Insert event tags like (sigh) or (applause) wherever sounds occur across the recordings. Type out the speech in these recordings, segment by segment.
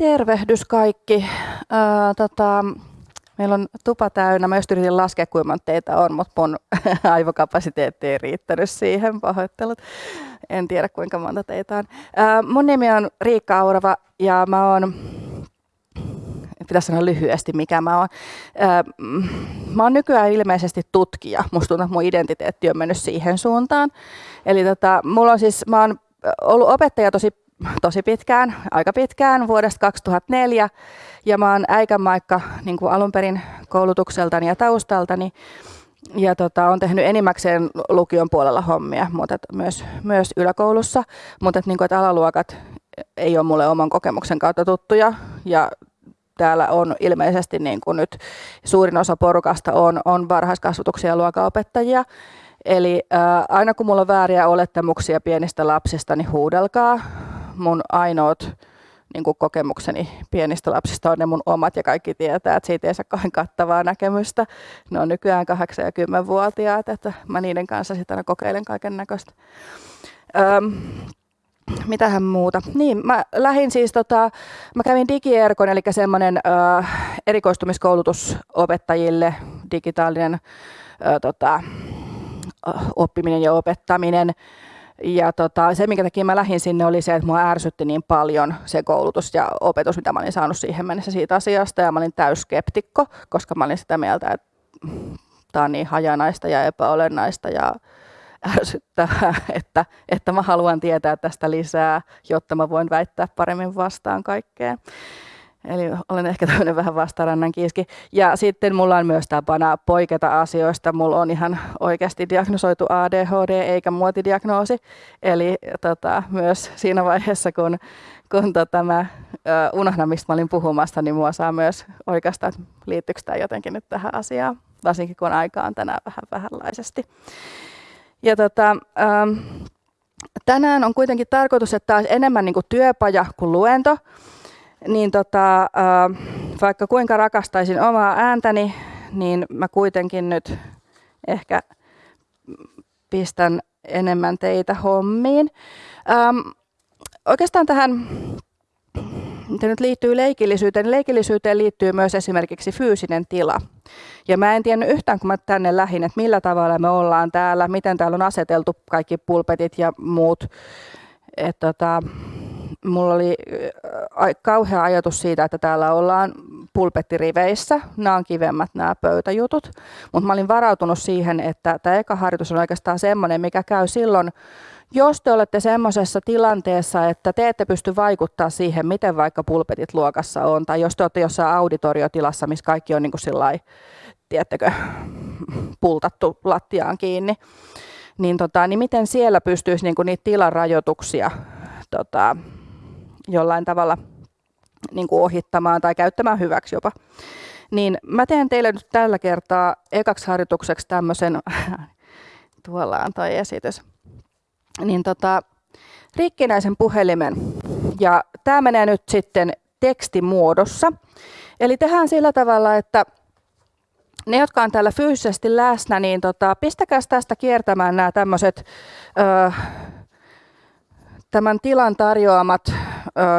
Tervehdys kaikki. Öö, tota, meillä on tupa täynnä. Mä just yritin laskea, kuinka monta teitä on, mutta mun (laughs) aivokapasiteetti ei riittänyt siihen. Pahoittelut. En tiedä, kuinka monta teitä on. Öö, mun nimi on Riikka Aurava ja mä oon pitäisi sanoa lyhyesti, mikä mä oon. Mä oon nykyään ilmeisesti tutkija. Musta tuntuu, että mun identiteetti on mennyt siihen suuntaan. Eli tota, mulla on siis, mä oon ollut opettaja tosi tosi pitkään, aika pitkään, vuodesta 2004. Ja mä oon äikämaikka niin kuin alun perin koulutukseltani ja taustaltani. Ja tota, on tehnyt enimmäkseen lukion puolella hommia, mutta myös, myös yläkoulussa. Mutta niin kuin, alaluokat ei ole mulle oman kokemuksen kautta tuttuja. Ja täällä on ilmeisesti niin kuin nyt suurin osa porukasta on, on varhaiskasvatuksia ja luokanopettajia. Eli ää, aina kun mulla on vääriä olettamuksia pienistä lapsista, niin huudelkaa mun ainoat niin kuin kokemukseni pienistä lapsista on ne mun omat ja kaikki tietää, että siitä ei saa kauhean kattavaa näkemystä. Ne on nykyään 8- ja 10-vuotiaat, että mä niiden kanssa sitten aina kokeilen kaiken näköistä. Öm, mitähän muuta? Niin, mä lähdin siis, tota, mä kävin digierkon, eli semmoinen ö, erikoistumiskoulutus opettajille, digitaalinen ö, tota, oppiminen ja opettaminen. Ja tota, se, minkä takia mä lähdin sinne, oli se, että mua ärsytti niin paljon se koulutus ja opetus, mitä mä olin saanut siihen mennessä siitä asiasta. Ja mä olin täyskeptikko, koska mä olin sitä mieltä, että tämä on niin hajanaista ja epäolennaista ja ärsyttävää, (laughs) että, että mä haluan tietää tästä lisää, jotta mä voin väittää paremmin vastaan kaikkeen. Eli olen ehkä tämmöinen vähän vastarannan kiiski. Ja sitten mulla on myös tapana poiketa asioista. Mulla on ihan oikeasti diagnosoitu ADHD eikä muotidiagnoosi. Eli tota, myös siinä vaiheessa, kun, kun tota, mä unohdan, mistä mä olin puhumassa, niin mua saa myös oikeastaan, että liittyykö tämä jotenkin nyt tähän asiaan. Varsinkin kun aika on tänään vähän vähänlaisesti. Ja tota, tänään on kuitenkin tarkoitus, että tämä olisi enemmän niin kuin työpaja kuin luento niin tota, vaikka kuinka rakastaisin omaa ääntäni, niin mä kuitenkin nyt ehkä pistän enemmän teitä hommiin. Ähm, oikeastaan tähän, mitä nyt liittyy leikillisyyteen, niin leikillisyyteen liittyy myös esimerkiksi fyysinen tila. Ja mä en tiennyt yhtään, kun mä tänne lähin, että millä tavalla me ollaan täällä, miten täällä on aseteltu kaikki pulpetit ja muut. Et tota, mulla oli kauhea ajatus siitä, että täällä ollaan pulpettiriveissä. Nämä on kivemmät nämä pöytäjutut. Mutta mä olin varautunut siihen, että tämä eka harjoitus on oikeastaan semmoinen, mikä käy silloin, jos te olette semmoisessa tilanteessa, että te ette pysty vaikuttaa siihen, miten vaikka pulpetit luokassa on, tai jos te olette jossain auditoriotilassa, missä kaikki on niin kuin sillai, tiedättekö, pultattu lattiaan kiinni, niin, tota, niin miten siellä pystyisi niin kuin niitä tilarajoituksia tota, jollain tavalla niin kuin ohittamaan tai käyttämään hyväksi jopa. Niin mä teen teille nyt tällä kertaa ekaksi harjoitukseksi tämmöisen, (laughs) tuolla on toi esitys, niin tota, rikkinäisen puhelimen. Ja tämä menee nyt sitten tekstimuodossa. Eli tehdään sillä tavalla, että ne, jotka on täällä fyysisesti läsnä, niin tota, pistäkää tästä kiertämään nämä tämmöiset tämän tilan tarjoamat ö,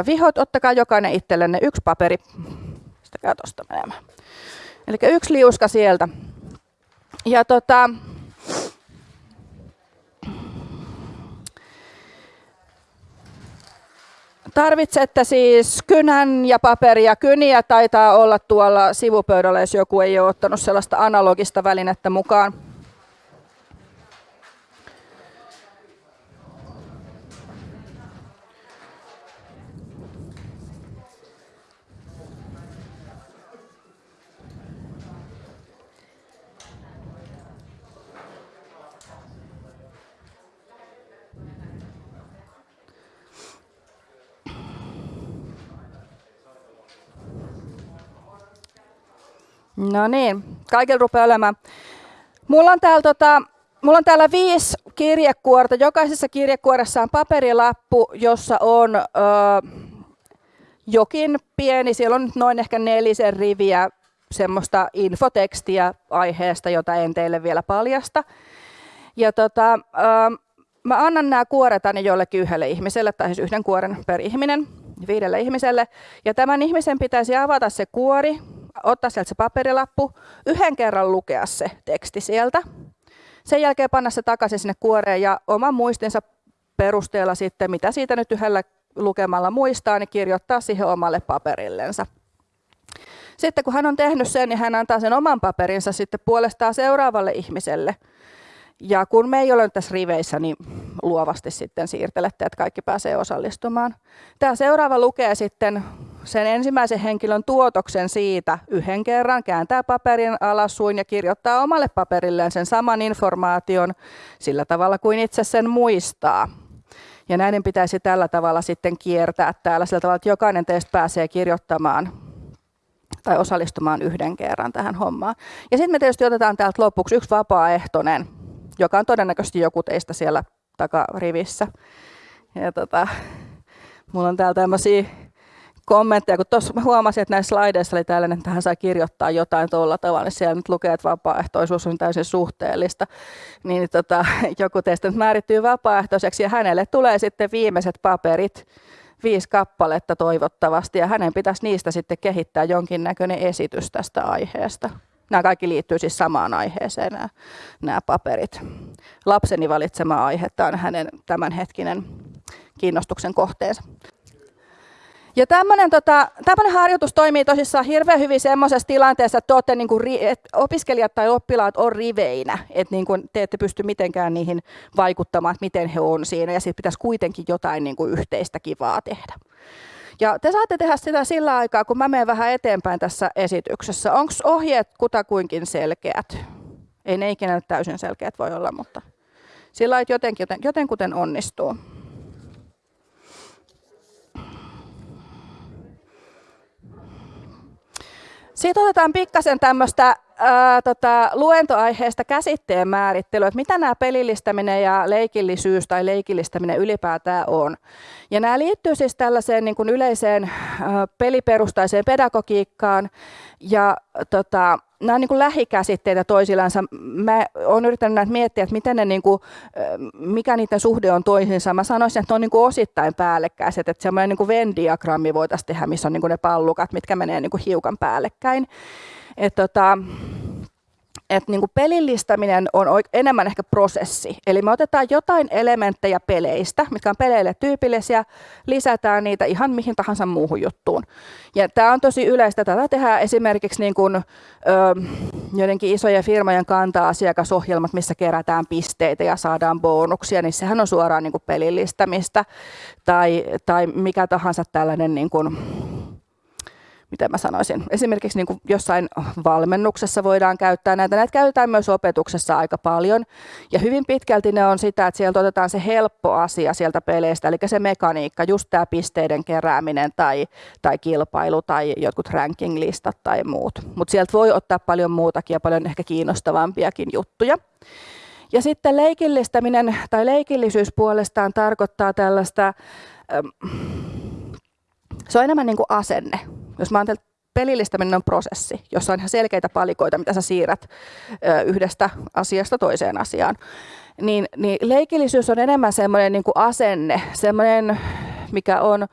vihot. Ottakaa jokainen itsellenne yksi paperi. Pistäkää tuosta menemään. Eli yksi liuska sieltä. Ja tota, Tarvitsette siis kynän ja paperia. Kyniä taitaa olla tuolla sivupöydällä, jos joku ei ole ottanut sellaista analogista välinettä mukaan. No niin, kaikilla rupeaa olemaan. Mulla on täällä, tota, mulla on täällä viisi kirjekuorta. Jokaisessa kirjekuoressa on paperilappu, jossa on ö, jokin pieni, siellä on noin ehkä nelisen riviä semmoista infotekstiä aiheesta, jota en teille vielä paljasta. Ja tota, ö, mä annan nämä kuoret aina jollekin yhdelle ihmiselle, tai siis yhden kuoren per ihminen. viidelle ihmiselle. Ja tämän ihmisen pitäisi avata se kuori, ottaa sieltä se paperilappu, yhden kerran lukea se teksti sieltä. Sen jälkeen panna se takaisin sinne kuoreen ja oman muistinsa perusteella sitten, mitä siitä nyt yhdellä lukemalla muistaa, niin kirjoittaa siihen omalle paperillensa. Sitten kun hän on tehnyt sen, niin hän antaa sen oman paperinsa sitten puolestaan seuraavalle ihmiselle. Ja kun me ei ole tässä riveissä, niin luovasti sitten siirtelette, että kaikki pääsee osallistumaan. Tämä seuraava lukee sitten sen ensimmäisen henkilön tuotoksen siitä yhden kerran, kääntää paperin alasuin ja kirjoittaa omalle paperilleen sen saman informaation sillä tavalla kuin itse sen muistaa. Ja näiden pitäisi tällä tavalla sitten kiertää täällä sillä tavalla, että jokainen teistä pääsee kirjoittamaan tai osallistumaan yhden kerran tähän hommaan. Ja sitten me tietysti otetaan täältä lopuksi yksi vapaaehtoinen, joka on todennäköisesti joku teistä siellä takarivissä. Ja tota, mulla on täällä tämmöisiä kommentteja, kun tuossa huomasin, että näissä slaideissa oli tällainen, että hän saa kirjoittaa jotain tuolla tavalla, niin siellä nyt lukee, että vapaaehtoisuus on täysin suhteellista. Niin tota, joku teistä nyt määrittyy vapaaehtoiseksi ja hänelle tulee sitten viimeiset paperit, viisi kappaletta toivottavasti, ja hänen pitäisi niistä sitten kehittää jonkinnäköinen esitys tästä aiheesta. Nämä kaikki liittyy siis samaan aiheeseen, nämä, nämä paperit. Lapseni valitsema aihe, tämä on hänen tämänhetkinen kiinnostuksen kohteensa. Ja tämmöinen tota, harjoitus toimii tosissaan hirveän hyvin semmoisessa tilanteessa, että, olette, niin kuin, että opiskelijat tai oppilaat on riveinä, että niin kuin, te ette pysty mitenkään niihin vaikuttamaan, että miten he on siinä, ja sitten pitäisi kuitenkin jotain niin kuin, yhteistä kivaa tehdä. Ja te saatte tehdä sitä sillä aikaa, kun mä menen vähän eteenpäin tässä esityksessä. Onko ohjeet kutakuinkin selkeät? Ei ne ikinä täysin selkeät voi olla, mutta sillä lailla, jotenkin, joten, jotenkuten onnistuu. Sitten otetaan pikkasen tämmöistä ää, tota, luentoaiheesta käsitteen määrittelyä, että mitä nämä pelillistäminen ja leikillisyys tai leikillistäminen ylipäätään on. Ja nämä liittyy siis tällaiseen niin kuin yleiseen ää, peliperustaiseen pedagogiikkaan ja tota, nämä on niin kuin lähikäsitteitä toisillansa. Mä olen yrittänyt näitä miettiä, että miten ne, niin kuin, mikä niiden suhde on toisinsa. Mä sanoisin, että ne on niin kuin osittain päällekkäiset, että semmoinen niin Venn-diagrammi voitaisiin tehdä, missä on niin kuin ne pallukat, mitkä menee niin kuin hiukan päällekkäin. Et tota, että niin kuin pelillistäminen on enemmän ehkä prosessi. Eli me otetaan jotain elementtejä peleistä, mitkä on peleille tyypillisiä, lisätään niitä ihan mihin tahansa muuhun juttuun. Ja tämä on tosi yleistä. Tätä tehdään esimerkiksi niin kuin, ö, joidenkin isojen firmojen kantaa asiakasohjelmat, missä kerätään pisteitä ja saadaan bonuksia, niin sehän on suoraan niin pelillistämistä. Tai, tai mikä tahansa tällainen niin miten mä sanoisin, esimerkiksi niin kuin jossain valmennuksessa voidaan käyttää näitä. Näitä käytetään myös opetuksessa aika paljon. Ja hyvin pitkälti ne on sitä, että sieltä otetaan se helppo asia sieltä peleistä, eli se mekaniikka, just tämä pisteiden kerääminen tai, tai kilpailu tai jotkut ranking-listat tai muut. Mutta sieltä voi ottaa paljon muutakin ja paljon ehkä kiinnostavampiakin juttuja. Ja sitten leikillistäminen tai leikillisyys puolestaan tarkoittaa tällaista, se on enemmän niin kuin asenne. Jos mä ajattelen, pelillistäminen on prosessi, jossa on ihan selkeitä palikoita, mitä sä siirrät yhdestä asiasta toiseen asiaan. Niin, niin leikillisyys on enemmän semmoinen niin asenne, semmoinen, mikä on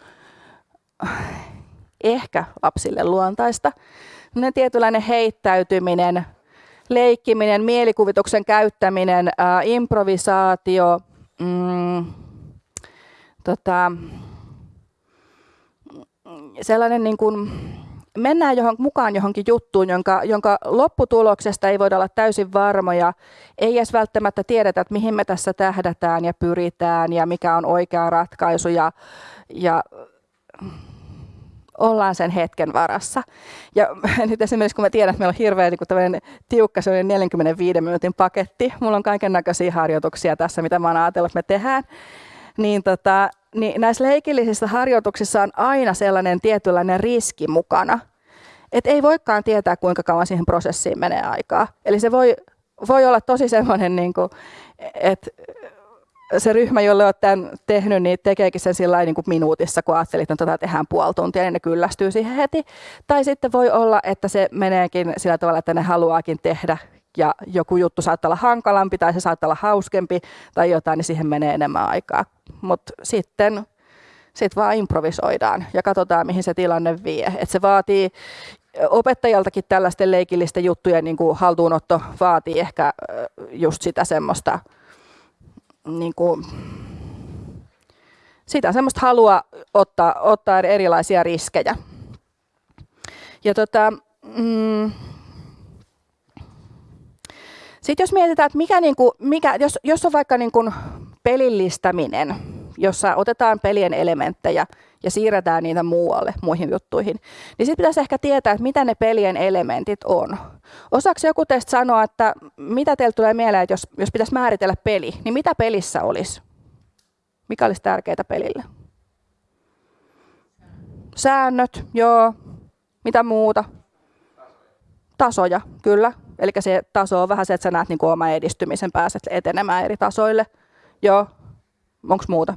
ehkä lapsille luontaista. Semmoinen tietynlainen heittäytyminen, leikkiminen, mielikuvituksen käyttäminen, ää, improvisaatio, mm, tota, sellainen niin kuin, mennään johon, mukaan johonkin juttuun, jonka, jonka lopputuloksesta ei voida olla täysin varmoja, ei edes välttämättä tiedetä, että mihin me tässä tähdätään ja pyritään ja mikä on oikea ratkaisu ja, ja ollaan sen hetken varassa. Ja (laughs) nyt esimerkiksi kun mä tiedän, että meillä on hirveän niin tiukka 45 minuutin paketti, mulla on kaiken näköisiä harjoituksia tässä, mitä mä oon ajatellut, että me tehdään, niin tota, niin näissä leikillisissä harjoituksissa on aina sellainen tietynlainen riski mukana. Et ei voikaan tietää, kuinka kauan siihen prosessiin menee aikaa. Eli se voi, voi olla tosi semmoinen, niin että se ryhmä, jolle olet tämän tehnyt, niin tekeekin sen sillä niin minuutissa, kun ajattelit, että tätä tehdään puoli tuntia, niin ne kyllästyy siihen heti. Tai sitten voi olla, että se meneekin sillä tavalla, että ne haluaakin tehdä ja joku juttu saattaa olla hankalampi tai se saattaa olla hauskempi tai jotain, niin siihen menee enemmän aikaa. Mutta sitten Sitten vaan improvisoidaan ja katsotaan, mihin se tilanne vie. Et se vaatii opettajaltakin tällaisten leikillisten juttujen niin kuin haltuunotto vaatii ehkä just sitä semmoista niin kuin, sitä semmoista halua ottaa, ottaa erilaisia riskejä. Ja tota, mm, sitten jos mietitään, että mikä, niin kuin, mikä jos, jos on vaikka niin kuin pelillistäminen, jossa otetaan pelien elementtejä ja siirretään niitä muualle, muihin juttuihin, niin sitten pitäisi ehkä tietää, että mitä ne pelien elementit on. Osaako joku teistä sanoa, että mitä teille tulee mieleen, että jos, jos pitäisi määritellä peli, niin mitä pelissä olisi? Mikä olisi tärkeää pelille? Säännöt, joo. Mitä muuta? Tasoja, kyllä. Eli se taso on vähän se, että sä näet niin kuin oman edistymisen, pääset etenemään eri tasoille. Joo. Onko muuta?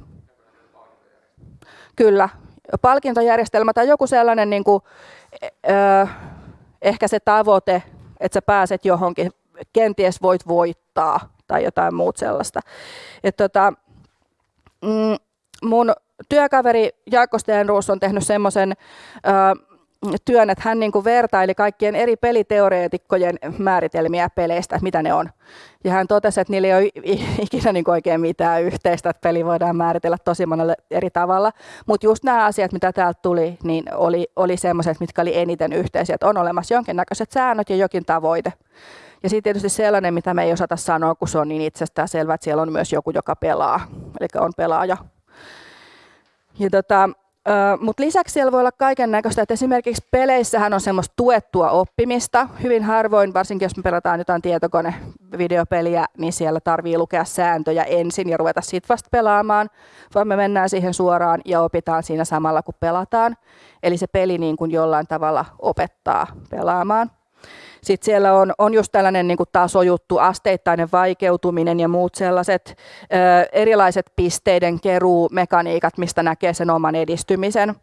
Kyllä. Palkintojärjestelmä tai joku sellainen, niin kuin, ö, ehkä se tavoite, että sä pääset johonkin, kenties voit voittaa tai jotain muut sellaista. Et tota, mm, mun työkaveri Jaakko Stenruus on tehnyt semmoisen työn, että hän niin kuin vertaili kaikkien eri peliteoreetikkojen määritelmiä peleistä, että mitä ne on. Ja hän totesi, että niillä ei ole ikinä niin kuin oikein mitään yhteistä, että peli voidaan määritellä tosi monella eri tavalla. Mutta just nämä asiat, mitä täältä tuli, niin oli, oli semmoiset, mitkä oli eniten yhteisiä, että on olemassa jonkinnäköiset säännöt ja jokin tavoite. Ja sitten tietysti sellainen, mitä me ei osata sanoa, kun se on niin itsestään selvää, että siellä on myös joku, joka pelaa, eli on pelaaja. Ja tota, mutta lisäksi siellä voi olla kaiken näköistä, että esimerkiksi peleissähän on semmoista tuettua oppimista. Hyvin harvoin, varsinkin jos me pelataan jotain tietokonevideopeliä, niin siellä tarvii lukea sääntöjä ensin ja ruveta sitten vasta pelaamaan, vaan me mennään siihen suoraan ja opitaan siinä samalla kun pelataan. Eli se peli niin kuin jollain tavalla opettaa pelaamaan. Sitten siellä on, on just tällainen niin tasojuttu, asteittainen vaikeutuminen ja muut sellaiset ö, erilaiset pisteiden keruumekaniikat, mistä näkee sen oman edistymisen.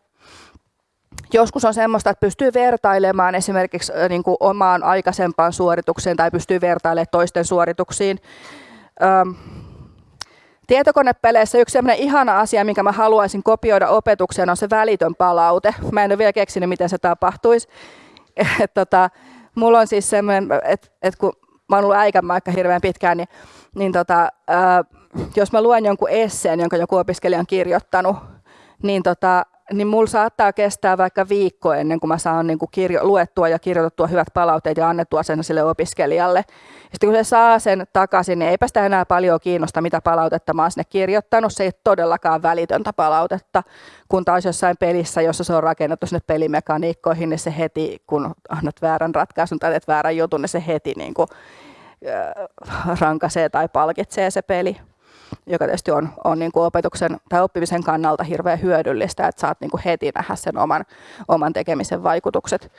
Joskus on semmoista, että pystyy vertailemaan esimerkiksi niin kuin omaan aikaisempaan suoritukseen tai pystyy vertailemaan toisten suorituksiin. Ö, Tietokonepeleissä yksi sellainen ihana asia, minkä mä haluaisin kopioida opetukseen, on se välitön palaute. Mä en ole vielä keksinyt, miten se tapahtuisi. (laughs) Et, tota, mulla on siis semmoinen, että et kun mä oon ollut äikämaikka hirveän pitkään, niin, niin tota, ää, jos mä luen jonkun esseen, jonka joku opiskelija on kirjoittanut, niin tota, niin mulla saattaa kestää vaikka viikko ennen kuin mä saan niin kuin kirjo, luettua ja kirjoitettua hyvät palautteet ja annettua sen sille opiskelijalle. Ja sitten kun se saa sen takaisin, niin eipä sitä enää paljon kiinnosta, mitä palautetta mä oon sinne kirjoittanut. Se ei todellakaan välitöntä palautetta, kun taas jossain pelissä, jossa se on rakennettu sinne pelimekaniikkoihin, niin se heti, kun annat väärän ratkaisun tai teet väärän jutun, niin se heti niin kuin, äh, rankasee tai palkitsee se peli joka tietysti on, on niin kuin opetuksen tai oppimisen kannalta hirveän hyödyllistä, että saat niin kuin heti nähdä sen oman, oman tekemisen vaikutukset.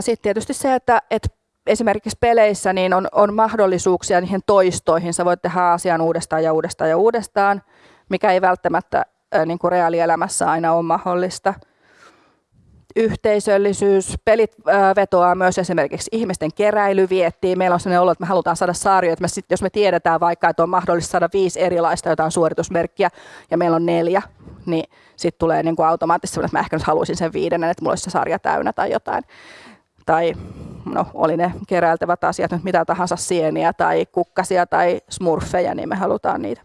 Sitten tietysti se, että, että esimerkiksi peleissä niin on, on mahdollisuuksia niihin toistoihin. Sä voit tehdä asian uudestaan ja uudestaan ja uudestaan, mikä ei välttämättä niin kuin reaalielämässä aina ole mahdollista – yhteisöllisyys, pelit vetoaa myös esimerkiksi ihmisten keräilyviettiin. Meillä on sellainen olo, että me halutaan saada sarjoja, että me sit, jos me tiedetään vaikka, että on mahdollista saada viisi erilaista jotain suoritusmerkkiä ja meillä on neljä, niin sitten tulee niin kuin automaattisesti että mä ehkä nyt haluaisin sen viidennen, että mulla olisi se sarja täynnä tai jotain. Tai no, oli ne keräiltävät asiat nyt mitä tahansa sieniä tai kukkasia tai smurfeja, niin me halutaan niitä.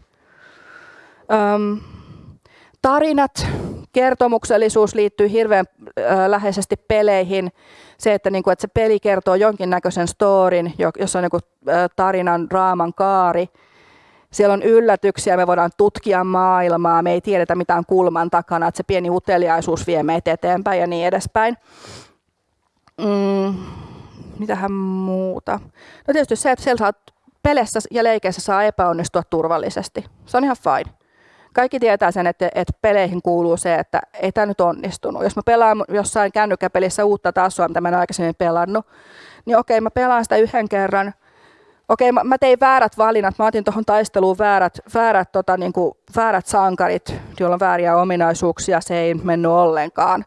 Öm, tarinat, kertomuksellisuus liittyy hirveän läheisesti peleihin. Se, että, niin kuin, että se peli kertoo jonkinnäköisen storin, jossa on niin kuin, tarinan, raaman kaari. Siellä on yllätyksiä, me voidaan tutkia maailmaa, me ei tiedetä mitään kulman takana, että se pieni uteliaisuus vie meitä eteenpäin ja niin edespäin. Mm, mitähän muuta? No tietysti se, että siellä saa peleissä ja leikeissä saa epäonnistua turvallisesti. Se on ihan fine kaikki tietää sen, että, että peleihin kuuluu se, että ei tämä nyt onnistunut. Jos mä pelaan jossain kännykkäpelissä uutta tasoa, mitä mä en aikaisemmin pelannut, niin okei, mä pelaan sitä yhden kerran. Okei, mä, mä tein väärät valinnat. Mä otin tuohon taisteluun väärät, väärät, tota, niin kuin, väärät sankarit, joilla on vääriä ominaisuuksia. Se ei mennyt ollenkaan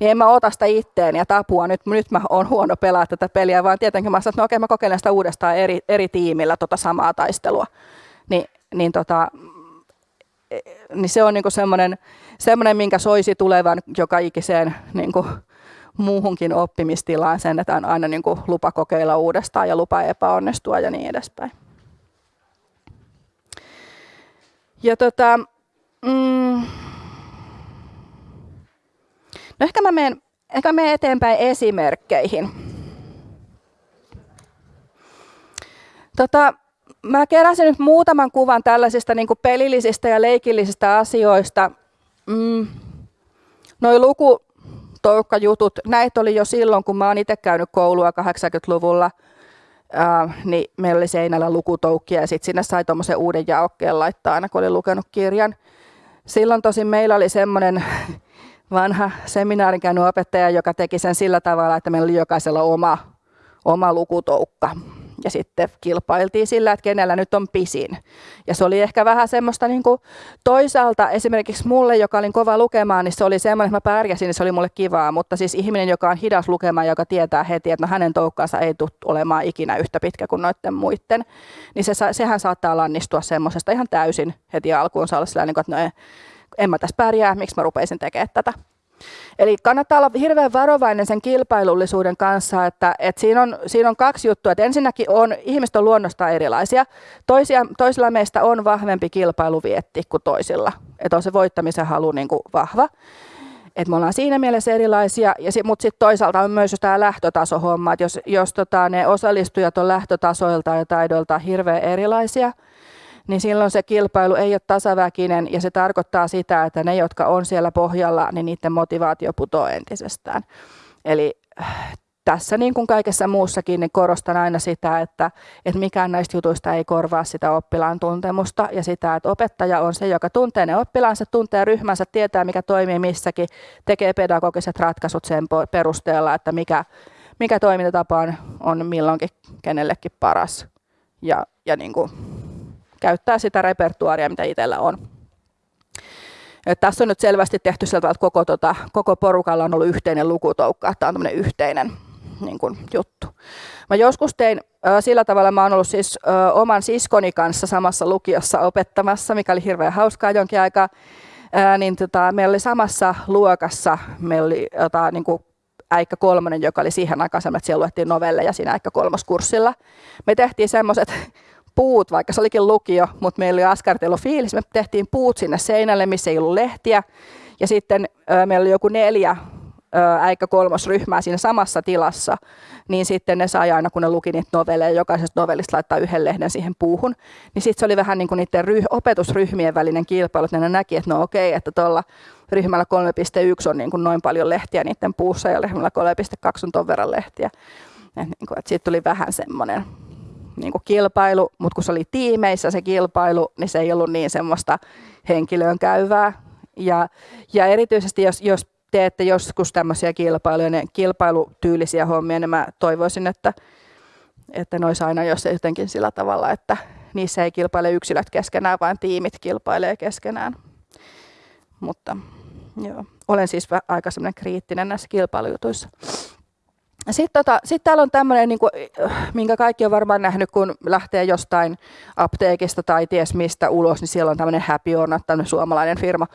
niin en mä ota sitä itteen ja tapua, nyt, nyt mä oon huono pelaa tätä peliä, vaan tietenkin mä sanoin, että no okei, mä kokeilen sitä uudestaan eri, eri tiimillä tota samaa taistelua. Ni, niin tota, niin se on niin semmoinen, semmoinen, minkä soisi tulevan joka ikiseen niin kuin, muuhunkin oppimistilaan sen, että on aina niin kuin lupa kokeilla uudestaan ja lupa epäonnistua ja niin edespäin. Ja tota, mm, no ehkä mä menen, ehkä mä eteenpäin esimerkkeihin. Tota, mä keräsin nyt muutaman kuvan tällaisista niin pelillisistä ja leikillisistä asioista. Mm, noi luku, toukkajutut, näitä oli jo silloin, kun mä oon itse käynyt koulua 80-luvulla, äh, niin meillä oli seinällä lukutoukkia ja sitten sinne sai tuommoisen uuden jaokkeen laittaa aina, kun oli lukenut kirjan. Silloin tosin meillä oli semmoinen (laughs) vanha seminaarin käynyt opettaja, joka teki sen sillä tavalla, että meillä oli jokaisella oma, oma lukutoukka ja sitten kilpailtiin sillä, että kenellä nyt on pisin. Ja se oli ehkä vähän semmoista niin kuin toisaalta esimerkiksi mulle, joka olin kova lukemaan, niin se oli semmoinen, että mä pärjäsin, niin se oli mulle kivaa, mutta siis ihminen, joka on hidas lukemaan, joka tietää heti, että no hänen toukkaansa ei tule olemaan ikinä yhtä pitkä kuin noiden muiden, niin se, sehän saattaa lannistua semmoisesta ihan täysin heti alkuun olla sellainen, niin että no en mä tässä pärjää, miksi mä rupeisin tekemään tätä. Eli kannattaa olla hirveän varovainen sen kilpailullisuuden kanssa, että, että siinä, on, siinä on kaksi juttua. Että ensinnäkin on, ihmiset on luonnosta erilaisia. Toisia, toisilla meistä on vahvempi kilpailuvietti kuin toisilla. Että on se voittamisen halu niin kuin vahva. Et me ollaan siinä mielessä erilaisia, ja sit, mutta sitten toisaalta on myös tämä lähtötasohomma, että jos, jos tota, ne osallistujat on lähtötasoilta ja taidoilta hirveän erilaisia, niin silloin se kilpailu ei ole tasaväkinen ja se tarkoittaa sitä, että ne, jotka on siellä pohjalla, niin niiden motivaatio putoaa entisestään. Eli äh, tässä niin kuin kaikessa muussakin niin korostan aina sitä, että, että mikään näistä jutuista ei korvaa sitä oppilaan tuntemusta ja sitä, että opettaja on se, joka tuntee ne oppilaansa, tuntee ryhmänsä, tietää mikä toimii missäkin, tekee pedagogiset ratkaisut sen perusteella, että mikä, mikä toimintatapa on, on milloinkin kenellekin paras. Ja, ja niin kuin käyttää sitä repertuaaria, mitä itsellä on. Et tässä on nyt selvästi tehty sieltä, että koko, tota, koko porukalla on ollut yhteinen lukutoukka, tämä on yhteinen niin kuin, juttu. Mä joskus tein ö, sillä tavalla, mä oon ollut siis ö, oman siskoni kanssa samassa lukiossa opettamassa, mikä oli hirveän hauskaa jonkin aikaa. Ää, niin tota, meillä oli samassa luokassa, meillä oli jota, niin kuin Äikkä kolmonen, joka oli siihen aikaan että siellä luettiin novelleja siinä Äikkä kolmoskurssilla. Me tehtiin semmoiset puut, vaikka se olikin lukio, mutta meillä oli askartelu fiilis. Me tehtiin puut sinne seinälle, missä ei ollut lehtiä. Ja sitten ö, meillä oli joku neljä äikkä kolmosryhmää siinä samassa tilassa, niin sitten ne sai aina, kun ne luki niitä novelleja, jokaisesta novellista laittaa yhden lehden siihen puuhun, niin sitten se oli vähän niin kuin niiden ryh- opetusryhmien välinen kilpailu, että ne näki, että no okei, että tuolla ryhmällä 3.1 on niin kuin noin paljon lehtiä niiden puussa ja ryhmällä 3.2 on ton verran lehtiä. Niin kuin, että siitä tuli vähän semmoinen niin kuin kilpailu, mutta kun se oli tiimeissä se kilpailu, niin se ei ollut niin semmoista henkilöön käyvää. Ja, ja erityisesti jos, jos teette joskus tämmöisiä kilpailuja, niin kilpailutyylisiä hommia, niin mä toivoisin, että, että ne olisi aina jos jotenkin sillä tavalla, että niissä ei kilpaile yksilöt keskenään, vaan tiimit kilpailee keskenään. Mutta joo, olen siis aika semmoinen kriittinen näissä kilpailujutuissa. Sitten tota, sit täällä on tämmöinen, niin minkä kaikki on varmaan nähnyt, kun lähtee jostain apteekista tai ties mistä ulos, niin siellä on tämmöinen Happy Orna, tämmöinen suomalainen firma,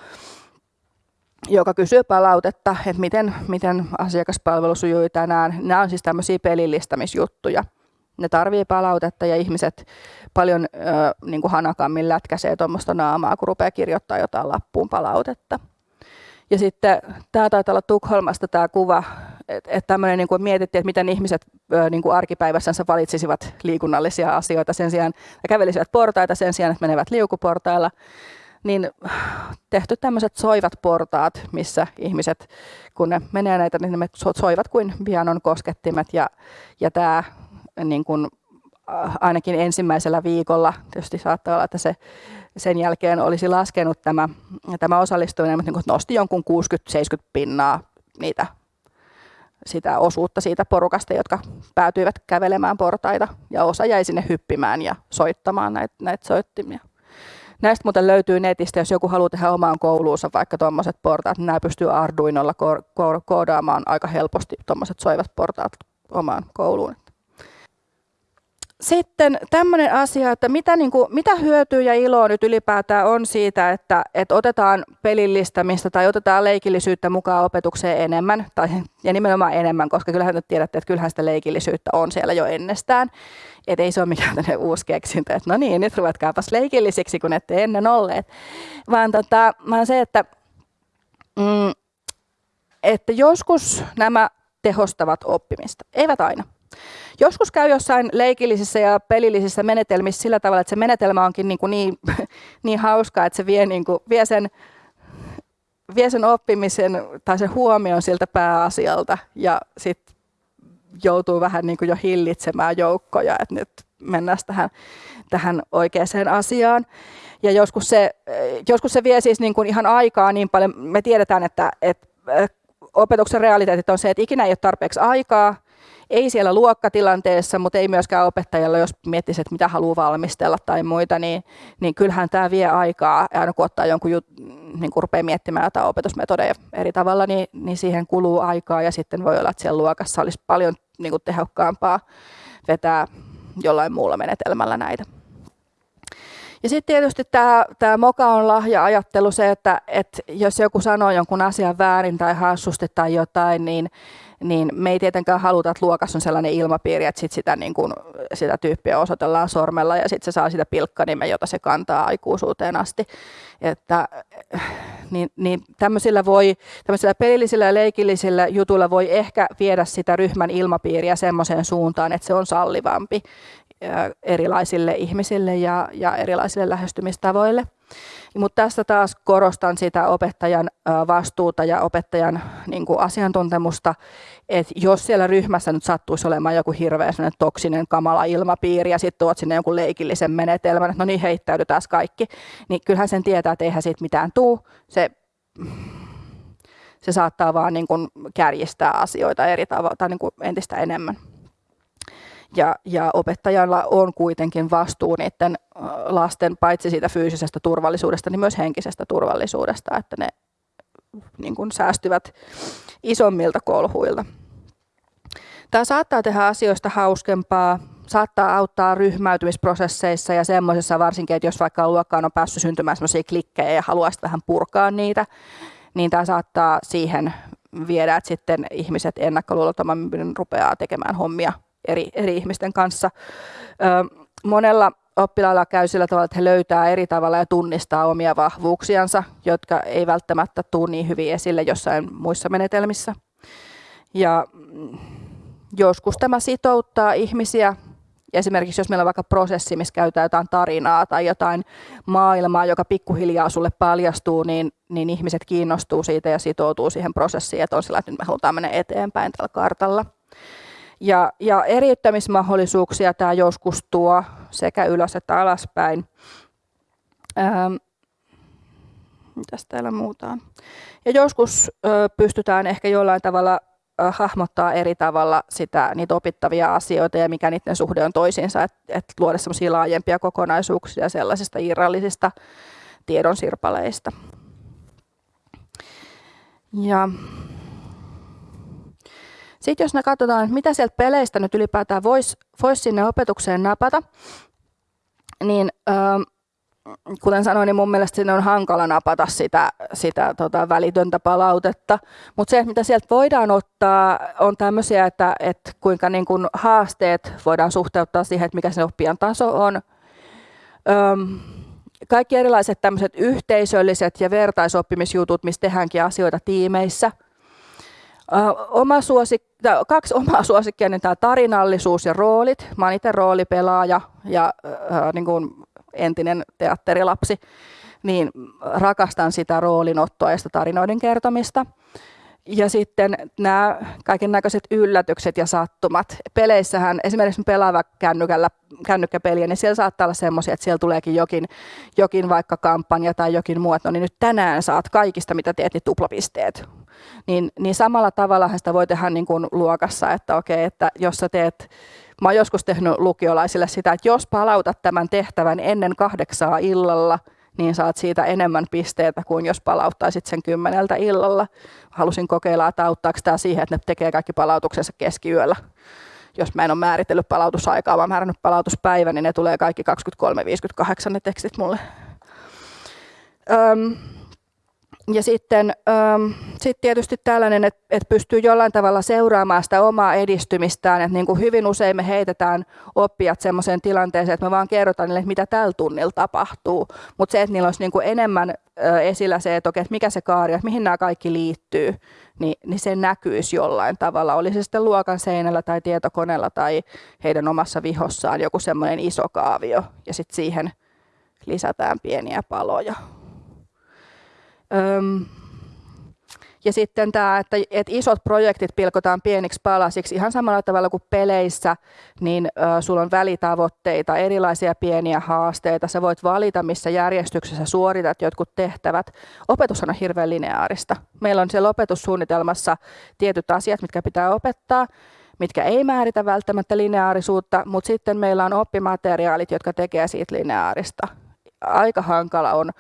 joka kysyy palautetta, että miten, miten asiakaspalvelu sujui tänään. Nämä on siis tämmöisiä pelillistämisjuttuja. Ne tarvii palautetta ja ihmiset paljon ö, niin kuin hanakammin lätkäsee tuommoista naamaa, kun rupeaa kirjoittaa jotain lappuun palautetta. Ja sitten tämä taitaa olla Tukholmasta tämä kuva, että et tämmöinen niin kuin mietittiin, että miten ihmiset niin kuin arkipäivässänsä valitsisivat liikunnallisia asioita sen sijaan, ja kävelisivät portaita sen sijaan, että menevät liukuportailla, niin tehty tämmöiset soivat portaat, missä ihmiset, kun ne menee näitä, niin ne soivat kuin pianon koskettimet, ja, ja tämä niin kuin, ainakin ensimmäisellä viikolla, tietysti saattaa olla, että se sen jälkeen olisi laskenut tämä, tämä osallistuminen, mutta niin nosti jonkun 60-70 pinnaa niitä, sitä osuutta siitä porukasta, jotka päätyivät kävelemään portaita ja osa jäi sinne hyppimään ja soittamaan näitä, näitä soittimia. Näistä muuten löytyy netistä, jos joku haluaa tehdä omaan kouluunsa vaikka tuommoiset portaat, niin nämä pystyy Arduinolla koodaamaan aika helposti tuommoiset soivat portaat omaan kouluun. Sitten tämmöinen asia, että mitä, niin kuin, mitä hyötyä ja iloa nyt ylipäätään on siitä, että, että otetaan pelillistämistä tai otetaan leikillisyyttä mukaan opetukseen enemmän, tai, ja nimenomaan enemmän, koska kyllähän nyt tiedätte, että kyllähän sitä leikillisyyttä on siellä jo ennestään. Että ei se ole mikään uusi keksintö, että no niin, nyt ruvetkaapas leikillisiksi, kun ette ennen olleet. Vaan, tota, vaan se, että, mm, että joskus nämä tehostavat oppimista, eivät aina. Joskus käy jossain leikillisissä ja pelillisissä menetelmissä sillä tavalla, että se menetelmä onkin niin, kuin (laughs) niin, niin hauska, että se vie, niin kuin, vie, sen, vie sen oppimisen tai sen huomion siltä pääasialta ja sitten joutuu vähän niin kuin jo hillitsemään joukkoja, että nyt mennään tähän, tähän oikeaan asiaan. Ja joskus se, joskus se vie siis niin kuin ihan aikaa niin paljon. Me tiedetään, että, että opetuksen realiteetit on se, että ikinä ei ole tarpeeksi aikaa, ei siellä luokkatilanteessa, mutta ei myöskään opettajalla, jos miettisi, että mitä haluaa valmistella tai muita, niin, niin kyllähän tämä vie aikaa. Ja aina kun ottaa jonkun jut, niin kun rupeaa miettimään jotain opetusmetodeja eri tavalla, niin, niin siihen kuluu aikaa ja sitten voi olla, että siellä luokassa olisi paljon niin kuin tehokkaampaa vetää jollain muulla menetelmällä näitä. Ja sitten tietysti tämä, tämä moka on lahja-ajattelu se, että, että jos joku sanoo jonkun asian väärin tai hassusti tai jotain, niin, niin me ei tietenkään haluta, että luokassa on sellainen ilmapiiri, että sit sitä, niin kun, sitä tyyppiä osoitellaan sormella ja sitten se saa sitä pilkkanimen, jota se kantaa aikuisuuteen asti. Että, niin, niin tämmöisillä, voi, tämmöisillä pelillisillä ja leikillisillä jutuilla voi ehkä viedä sitä ryhmän ilmapiiriä semmoiseen suuntaan, että se on sallivampi erilaisille ihmisille ja, ja erilaisille lähestymistavoille. Mutta tässä taas korostan sitä opettajan vastuuta ja opettajan niin kuin asiantuntemusta, että jos siellä ryhmässä nyt sattuisi olemaan joku hirveä toksinen kamala ilmapiiri ja sitten tuot sinne jonkun leikillisen menetelmän, että no niin heittäydytään kaikki, niin kyllähän sen tietää, että eihän siitä mitään tuu. Se, se saattaa vaan niin kuin kärjistää asioita eri tavalla tai niin kuin entistä enemmän ja, ja opettajalla on kuitenkin vastuu niiden lasten paitsi siitä fyysisestä turvallisuudesta, niin myös henkisestä turvallisuudesta, että ne niin kuin säästyvät isommilta kolhuilta. Tämä saattaa tehdä asioista hauskempaa, saattaa auttaa ryhmäytymisprosesseissa ja semmoisessa varsinkin, että jos vaikka luokkaan on päässyt syntymään semmoisia klikkejä ja haluaisi vähän purkaa niitä, niin tämä saattaa siihen viedä, että sitten ihmiset ennakkoluulottomammin rupeaa tekemään hommia eri, eri ihmisten kanssa. Ö, monella oppilailla käy sillä tavalla, että he löytää eri tavalla ja tunnistaa omia vahvuuksiansa, jotka ei välttämättä tule niin hyvin esille jossain muissa menetelmissä. Ja mm, joskus tämä sitouttaa ihmisiä. Esimerkiksi jos meillä on vaikka prosessi, missä käytetään jotain tarinaa tai jotain maailmaa, joka pikkuhiljaa sulle paljastuu, niin, niin ihmiset kiinnostuu siitä ja sitoutuu siihen prosessiin, että on sillä, että nyt me halutaan mennä eteenpäin tällä kartalla. Ja, ja eriyttämismahdollisuuksia tämä joskus tuo sekä ylös että alaspäin. Ähm, mitäs täällä muuta on? Ja joskus ö, pystytään ehkä jollain tavalla hahmottaa eri tavalla sitä, niitä opittavia asioita ja mikä niiden suhde on toisiinsa, että et luoda semmoisia laajempia kokonaisuuksia sellaisista irrallisista tiedonsirpaleista. Ja sitten jos me katsotaan, että mitä sieltä peleistä nyt ylipäätään voisi vois sinne opetukseen napata, niin ähm, kuten sanoin, niin mun mielestä sinne on hankala napata sitä, sitä tota, välitöntä palautetta. Mutta se, mitä sieltä voidaan ottaa, on tämmöisiä, että, että kuinka niin kun haasteet voidaan suhteuttaa siihen, että mikä se oppijan taso on. Öm, kaikki erilaiset tämmöiset yhteisölliset ja vertaisoppimisjutut, missä tehdäänkin asioita tiimeissä – oma suosik, kaksi (laughs) omaa suosikkia, niin tämä tarinallisuus ja roolit. Mä oon itse roolipelaaja ja äh, niin kuin entinen teatterilapsi, niin rakastan sitä roolinottoa ja sitä tarinoiden kertomista. Ja sitten nämä kaiken näköiset yllätykset ja sattumat. Peleissähän esimerkiksi pelaava kännykällä, kännykkäpeliä, niin siellä saattaa olla semmoisia, että siellä tuleekin jokin, jokin vaikka kampanja tai jokin muu, että no niin nyt tänään saat kaikista, mitä teet, niin tuplapisteet. Niin, niin samalla tavalla sitä voi tehdä niin kuin luokassa, että okei, että jos sä teet Mä oon joskus tehnyt lukiolaisille sitä, että jos palautat tämän tehtävän ennen kahdeksaa illalla, niin saat siitä enemmän pisteitä kuin jos palauttaisit sen kymmeneltä illalla. Halusin kokeilla, että auttaako tämä siihen, että ne tekee kaikki palautuksensa keskiyöllä. jos mä en ole määritellyt palautusaikaa, vaan määrännyt palautuspäivän, niin ne tulee kaikki 23.58 ne tekstit mulle. Öm, ja sitten ähm, sit tietysti tällainen, että et pystyy jollain tavalla seuraamaan sitä omaa edistymistään. Et niin kuin hyvin usein me heitetään oppijat sellaiseen tilanteeseen, että me vaan kerrotaan niille, mitä tällä tunnilla tapahtuu. Mutta se, että niillä olisi niin kuin enemmän äh, esillä se, että, okei, että mikä se kaari että mihin nämä kaikki liittyy, niin, niin se näkyisi jollain tavalla. Oli se sitten luokan seinällä tai tietokoneella tai heidän omassa vihossaan joku semmoinen iso kaavio ja sitten siihen lisätään pieniä paloja. Öm, ja sitten tämä, että, että isot projektit pilkotaan pieniksi palasiksi ihan samalla tavalla kuin peleissä, niin ö, sulla on välitavoitteita, erilaisia pieniä haasteita. Sä voit valita, missä järjestyksessä suoritat jotkut tehtävät. Opetus on hirveän lineaarista. Meillä on siellä opetussuunnitelmassa tietyt asiat, mitkä pitää opettaa, mitkä ei määritä välttämättä lineaarisuutta, mutta sitten meillä on oppimateriaalit, jotka tekee siitä lineaarista. Aika hankala on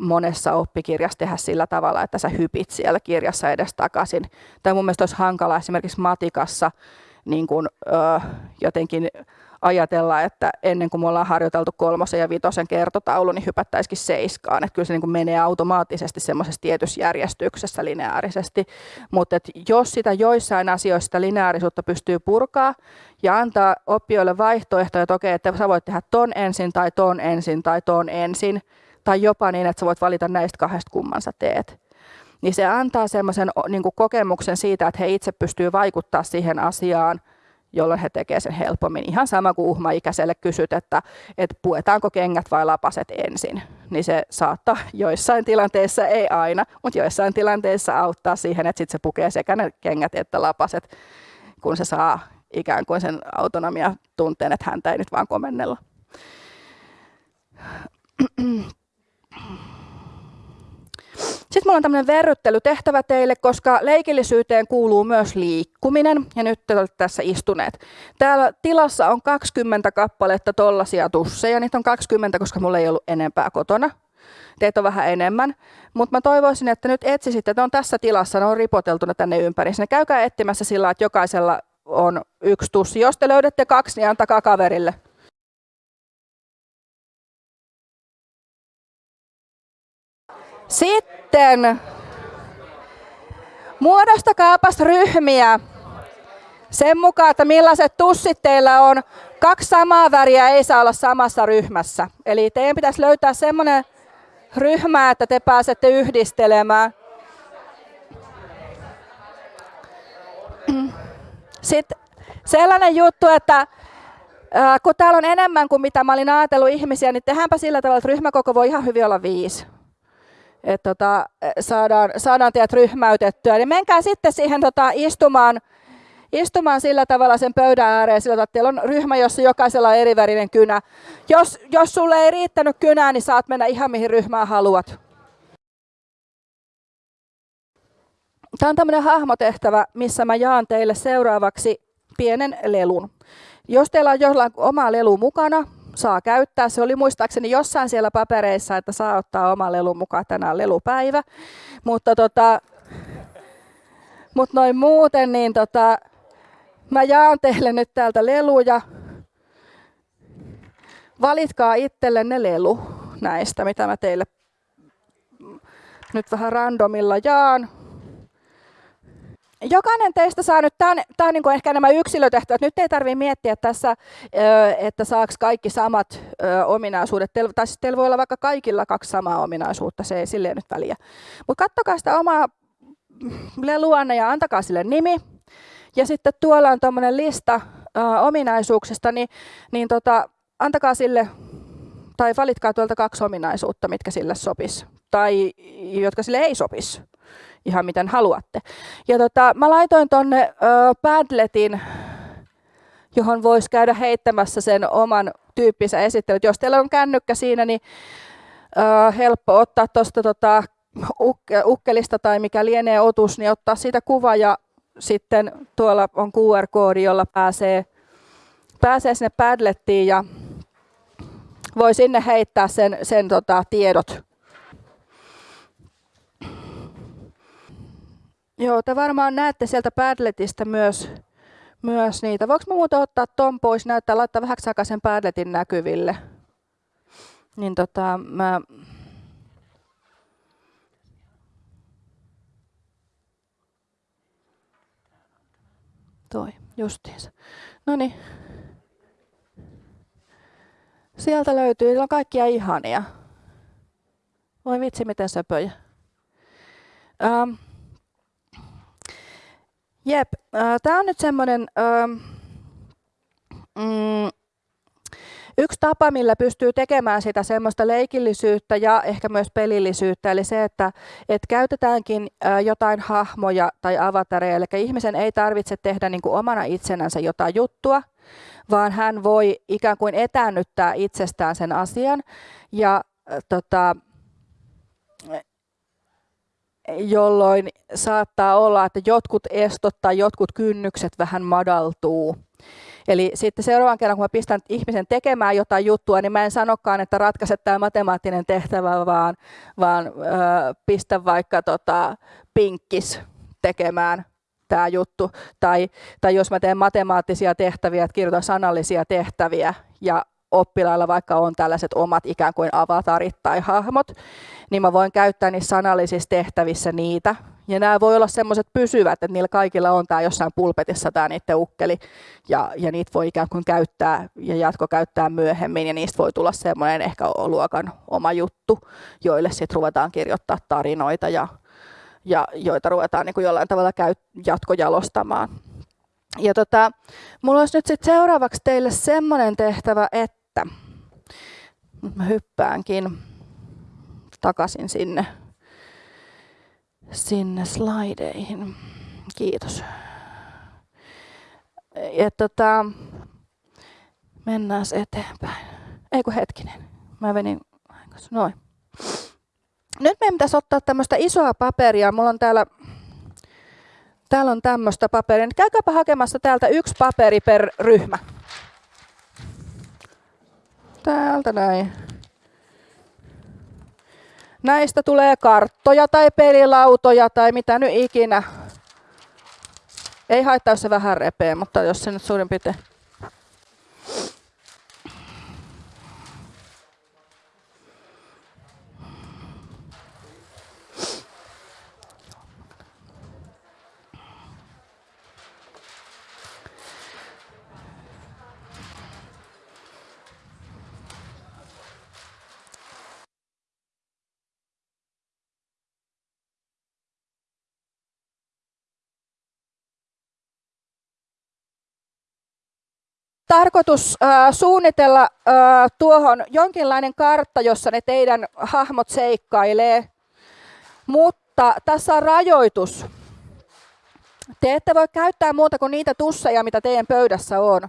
monessa oppikirjassa tehdä sillä tavalla, että sä hypit siellä kirjassa edes takaisin. Tai mun mielestä olisi hankala esimerkiksi matikassa niin kun, ö, jotenkin ajatella, että ennen kuin me ollaan harjoiteltu kolmosen ja vitosen kertotaulu, niin hypättäisikin seiskaan. Että kyllä se niin kuin menee automaattisesti semmoisessa tietyssä järjestyksessä lineaarisesti. Mutta jos sitä joissain asioissa sitä lineaarisuutta pystyy purkaa ja antaa oppijoille vaihtoehtoja, että okei, että sä voit tehdä ton ensin tai ton ensin tai ton ensin, tai jopa niin, että sä voit valita näistä kahdesta kumman sä teet. Niin se antaa semmoisen niin kokemuksen siitä, että he itse pystyy vaikuttaa siihen asiaan, jolloin he tekevät sen helpommin. Ihan sama kuin uhmaikäiselle kysyt, että, että puetaanko kengät vai lapaset ensin. Niin se saattaa (laughs) joissain tilanteissa, ei aina, mutta joissain tilanteissa auttaa siihen, että sit se pukee sekä ne kengät että lapaset, kun se saa ikään kuin sen autonomia tunteen, että häntä ei nyt vaan komennella. (clears throat) Mulla on tämmöinen verryttelytehtävä teille, koska leikillisyyteen kuuluu myös liikkuminen, ja nyt te olette tässä istuneet. Täällä tilassa on 20 kappaletta tollasia tusseja, niitä on 20, koska mulla ei ollut enempää kotona. Teitä on vähän enemmän, mutta mä toivoisin, että nyt etsisitte, että on tässä tilassa, ne on ripoteltuna tänne ympäri. Sinne käykää etsimässä sillä, että jokaisella on yksi tussi. Jos te löydätte kaksi, niin antakaa kaverille. Sitten muodostakaapas ryhmiä sen mukaan, että millaiset tussit teillä on. Kaksi samaa väriä ei saa olla samassa ryhmässä. Eli teidän pitäisi löytää semmoinen ryhmä, että te pääsette yhdistelemään. Sitten sellainen juttu, että kun täällä on enemmän kuin mitä mä olin ajatellut ihmisiä, niin tehdäänpä sillä tavalla, että ryhmäkoko voi ihan hyvin olla viisi että tota, saadaan, saadaan teidät ryhmäytettyä. Niin menkää sitten siihen tota, istumaan, istumaan sillä tavalla sen pöydän ääreen, sillä että teillä on ryhmä, jossa jokaisella on erivärinen kynä. Jos, jos sulle ei riittänyt kynää, niin saat mennä ihan mihin ryhmään haluat. Tämä on tämmöinen hahmotehtävä, missä mä jaan teille seuraavaksi pienen lelun. Jos teillä on jollain oma lelu mukana, saa käyttää. Se oli muistaakseni jossain siellä papereissa, että saa ottaa oma lelu mukaan tänään lelupäivä. Mutta tota, mut noin muuten, niin tota, mä jaan teille nyt täältä leluja. Valitkaa itsellenne lelu näistä, mitä mä teille nyt vähän randomilla jaan jokainen teistä saa nyt, tämä tämä on niin kuin ehkä nämä yksilötehtävät, nyt ei tarvitse miettiä tässä, että saaks kaikki samat ominaisuudet, tai siis teillä voi olla vaikka kaikilla kaksi samaa ominaisuutta, se ei silleen nyt väliä. Mutta kattokaa sitä omaa leluanne ja antakaa sille nimi, ja sitten tuolla on tuommoinen lista ominaisuuksista, niin, niin tota, antakaa sille, tai valitkaa tuolta kaksi ominaisuutta, mitkä sille sopis, tai jotka sille ei sopisi ihan miten haluatte. Ja tota, mä laitoin tonne ö, Padletin, johon voisi käydä heittämässä sen oman tyyppinsä esittelyt. Jos teillä on kännykkä siinä, niin ö, helppo ottaa tuosta tota, ukke, ukkelista tai mikä lienee otus, niin ottaa siitä kuva ja sitten tuolla on QR-koodi, jolla pääsee, pääsee sinne Padlettiin ja voi sinne heittää sen, sen tota, tiedot Joo, te varmaan näette sieltä Padletista myös, myös niitä. Voinko mä muuten ottaa ton pois, näyttää, laittaa vähän aikaa sen Padletin näkyville. Niin tota, mä Toi, justiinsa. No niin. Sieltä löytyy, siellä on kaikkia ihania. Voi vitsi, miten söpöjä. Ähm. Jep, äh, tämä on nyt semmoinen mm, yksi tapa, millä pystyy tekemään sitä semmoista leikillisyyttä ja ehkä myös pelillisyyttä, eli se, että, että käytetäänkin jotain hahmoja tai avatareja, eli ihmisen ei tarvitse tehdä niin kuin omana itsenänsä jotain juttua, vaan hän voi ikään kuin etäännyttää itsestään sen asian. Ja tota, jolloin saattaa olla, että jotkut estot tai jotkut kynnykset vähän madaltuu. Eli sitten seuraavan kerran, kun mä pistän ihmisen tekemään jotain juttua, niin mä en sanokaan, että ratkaise tämä matemaattinen tehtävä, vaan, vaan ö, pistä vaikka tota, pinkkis tekemään tämä juttu. Tai, tai jos mä teen matemaattisia tehtäviä, että kirjoitan sanallisia tehtäviä ja oppilailla vaikka on tällaiset omat ikään kuin avatarit tai hahmot, niin mä voin käyttää niissä sanallisissa tehtävissä niitä. Ja nämä voi olla semmoiset pysyvät, että niillä kaikilla on tämä jossain pulpetissa tämä niiden ukkeli, ja, ja niitä voi ikään kuin käyttää ja jatko käyttää myöhemmin, ja niistä voi tulla semmoinen ehkä luokan oma juttu, joille sitten ruvetaan kirjoittaa tarinoita ja, ja joita ruvetaan niin kuin jollain tavalla käy, jatkojalostamaan. Ja tota, mulla olisi nyt sit seuraavaksi teille semmoinen tehtävä, että nyt mä hyppäänkin takaisin sinne, sinne slaideihin. Kiitos. Ja tota, mennään eteenpäin. Eikö hetkinen, mä venin, noin. Nyt meidän pitäisi ottaa tämmöistä isoa paperia. Mulla on täällä, täällä on tämmöistä paperia. Käykääpä hakemassa täältä yksi paperi per ryhmä. Täältä näin. Näistä tulee karttoja tai pelilautoja tai mitä nyt ikinä. Ei haittaa, jos se vähän repee, mutta jos se nyt suurin piirtein tarkoitus äh, suunnitella äh, tuohon jonkinlainen kartta, jossa ne teidän hahmot seikkailee, mutta tässä on rajoitus. Te ette voi käyttää muuta kuin niitä tusseja, mitä teidän pöydässä on.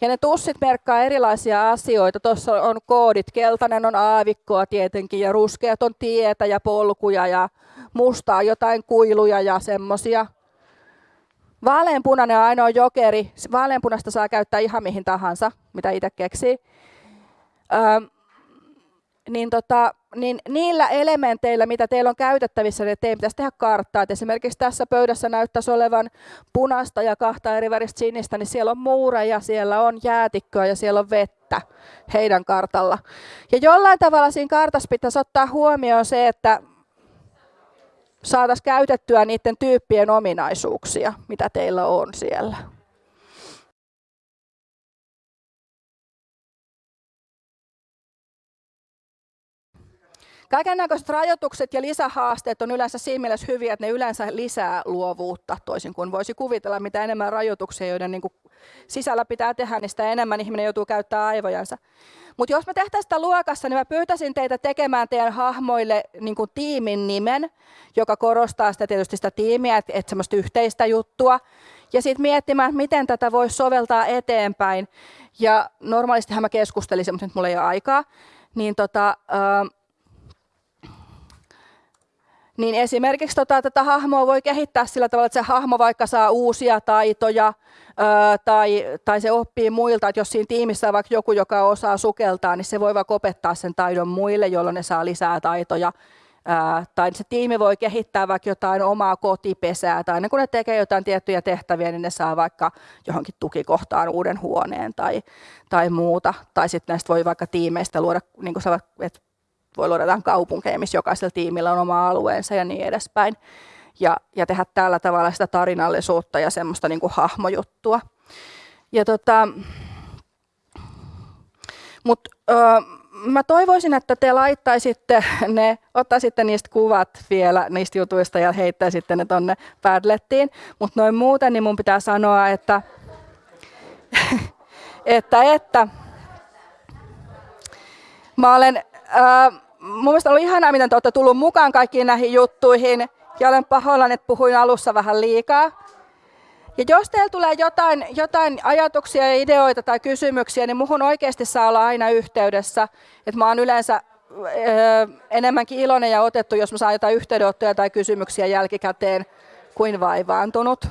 Ja ne tussit merkkaa erilaisia asioita. Tuossa on koodit. Keltainen on aavikkoa tietenkin ja ruskeat on tietä ja polkuja ja mustaa jotain kuiluja ja semmoisia. Vaaleanpunainen on ainoa jokeri. Vaaleanpunasta saa käyttää ihan mihin tahansa, mitä itse keksii. Öö, niin, tota, niin niillä elementeillä, mitä teillä on käytettävissä, niin teidän pitäisi tehdä karttaa. Et esimerkiksi tässä pöydässä näyttäisi olevan punasta ja kahta eri väristä sinistä, niin siellä on muureja, siellä on jäätikköä ja siellä on vettä heidän kartalla. Ja jollain tavalla siinä kartassa pitäisi ottaa huomioon se, että saataisiin käytettyä niiden tyyppien ominaisuuksia, mitä teillä on siellä. Kaiken näköiset rajoitukset ja lisähaasteet on yleensä siinä mielessä hyviä, että ne yleensä lisää luovuutta, toisin kuin voisi kuvitella, mitä enemmän rajoituksia, joiden niin kuin sisällä pitää tehdä, niin sitä enemmän ihminen joutuu käyttämään aivojansa. Mutta jos me tehtäisiin sitä luokassa, niin mä pyytäisin teitä tekemään teidän hahmoille niin kuin tiimin nimen, joka korostaa sitä tietysti sitä tiimiä, että et semmoista yhteistä juttua. Ja sitten miettimään, että miten tätä voisi soveltaa eteenpäin. Ja normaalistihan mä keskustelisin, mutta nyt mulla ei ole aikaa. Niin tota, niin esimerkiksi tota, tätä hahmoa voi kehittää sillä tavalla, että se hahmo vaikka saa uusia taitoja ää, tai, tai se oppii muilta, että jos siinä tiimissä on vaikka joku, joka osaa sukeltaa, niin se voi vaikka opettaa sen taidon muille, jolloin ne saa lisää taitoja Ää, tai se tiimi voi kehittää vaikka jotain omaa kotipesää, tai aina kun ne tekee jotain tiettyjä tehtäviä, niin ne saa vaikka johonkin tukikohtaan uuden huoneen tai, tai muuta. Tai sitten näistä voi vaikka tiimeistä luoda, niin kuin että voi luoda jotain kaupunkeja, missä jokaisella tiimillä on oma alueensa ja niin edespäin. Ja, ja tehdä tällä tavalla sitä tarinallisuutta ja semmoista niin kuin hahmojuttua. Ja tota, mut, öö, mä toivoisin, että te laittaisitte ne, ottaisitte niistä kuvat vielä niistä jutuista ja heittäisitte ne tonne Padlettiin. Mutta noin muuten, niin mun pitää sanoa, että, (laughs) että, että mä olen, mun mielestä ollut ihanaa, miten te olette tullut mukaan kaikkiin näihin juttuihin. Ja olen pahoillani, että puhuin alussa vähän liikaa. Ja jos teillä tulee jotain, jotain ajatuksia ja ideoita tai kysymyksiä, niin muhun oikeasti saa olla aina yhteydessä. Että mä oon yleensä öö, enemmänkin iloinen ja otettu, jos mä saan jotain yhteydenottoja tai kysymyksiä jälkikäteen kuin vaivaantunut.